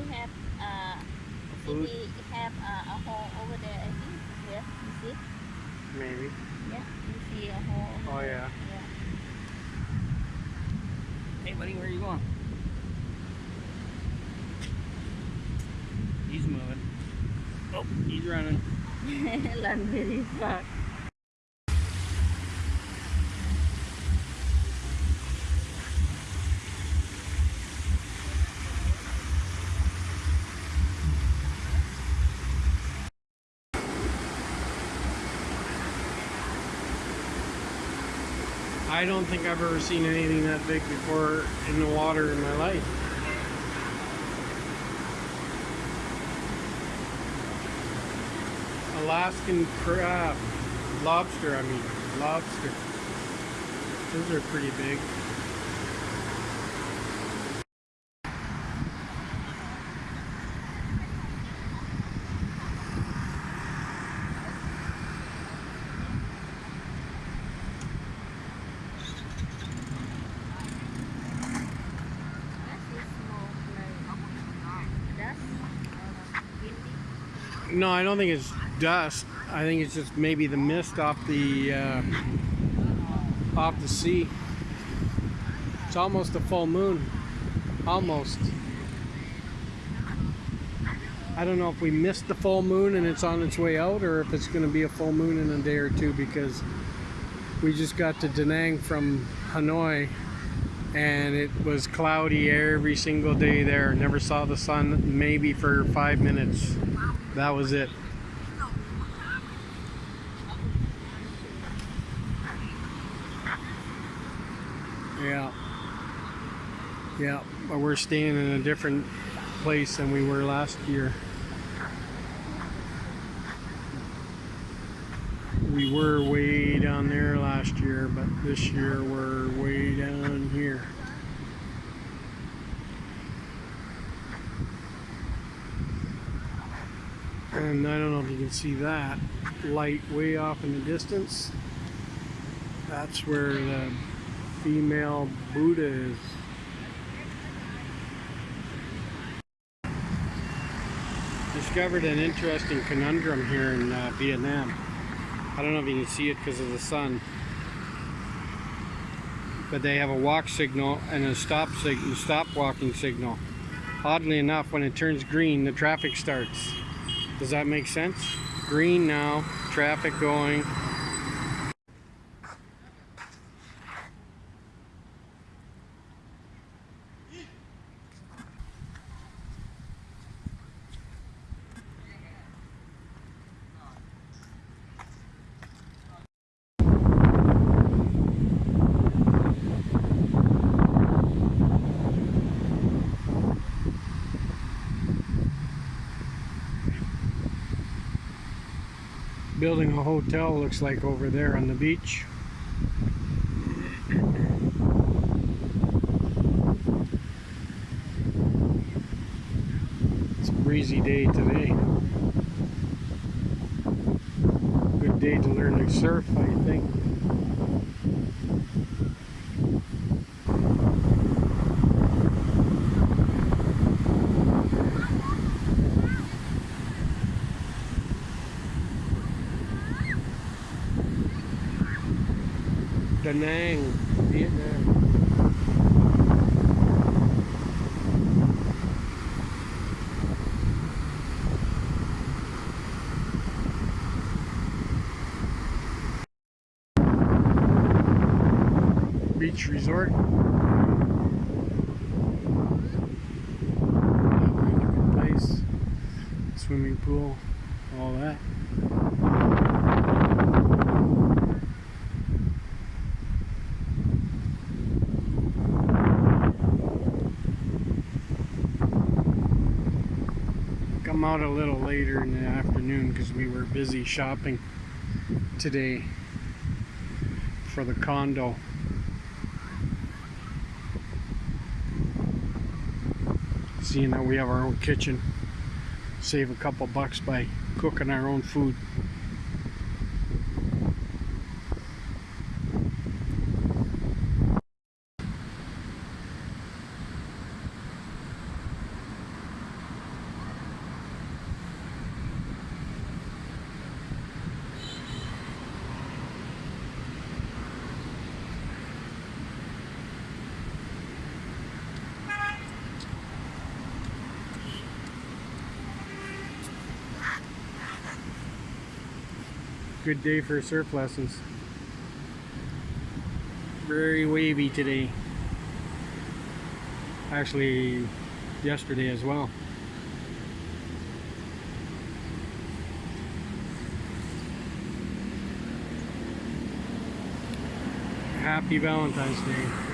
he he have uh Food? he have uh, a hole over there. I think yeah. You see? Maybe. Yeah. You see a hole. over Oh, there. yeah. Yeah. Hey, buddy, where are you going? He's moving. Oh, he's running. Run very fast. I don't think I've ever seen anything that big before in the water in my life. Alaskan crab. Lobster, I mean. Lobster. Those are pretty big. That's a small like dust or windy. No, I don't think it's dust. I think it's just maybe the mist off the uh, off the sea. It's almost a full moon. Almost. I don't know if we missed the full moon and it's on its way out or if it's going to be a full moon in a day or two because we just got to Da Nang from Hanoi and it was cloudy every single day there. Never saw the sun maybe for five minutes. That was it. Yeah. Yeah, but we're staying in a different place than we were last year. We were way down there last year, but this year we're way down here. And I don't know if you can see that light way off in the distance. That's where the female Buddha is. Discovered an interesting conundrum here in uh, Vietnam. I don't know if you can see it because of the sun. But they have a walk signal and a stop signal, stop walking signal. Oddly enough, when it turns green, the traffic starts. Does that make sense? Green now, traffic going. Building a hotel looks like over there on the beach. It's a breezy day today. Good day to learn to surf, I think. Da Nang, Vietnam. Beach resort. Place. Swimming pool, all that. Out a little later in the afternoon because we were busy shopping today for the condo. Seeing that we have our own kitchen, save a couple bucks by cooking our own food. Good day for surf lessons. Very wavy today. Actually, yesterday as well. Happy Valentine's Day.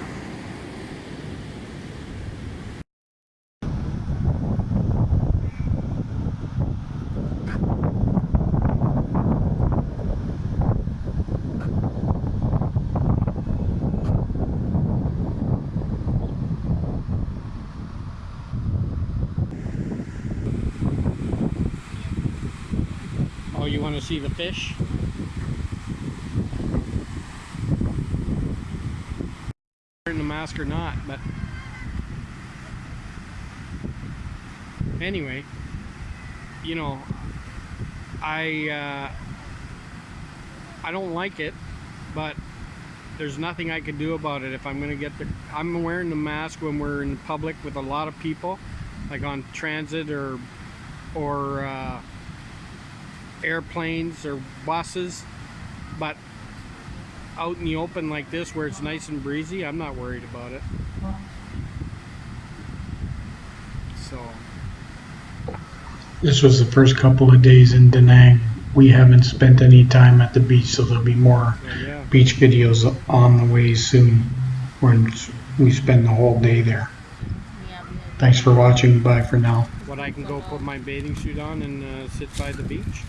Oh, you want to see the fish? Wearing the mask or not, but anyway, you know, I uh, I don't like it, but there's nothing I can do about it. If I'm gonna get the, I'm wearing the mask when we're in public with a lot of people, like on transit or or. Uh, airplanes or buses, but out in the open like this where it's nice and breezy, I'm not worried about it. So, This was the first couple of days in Da Nang. We haven't spent any time at the beach, so there'll be more so yeah. beach videos on the way soon when we spend the whole day there. Yeah, we have- Thanks for watching. Bye for now. What I can go put my bathing suit on and uh, sit by the beach.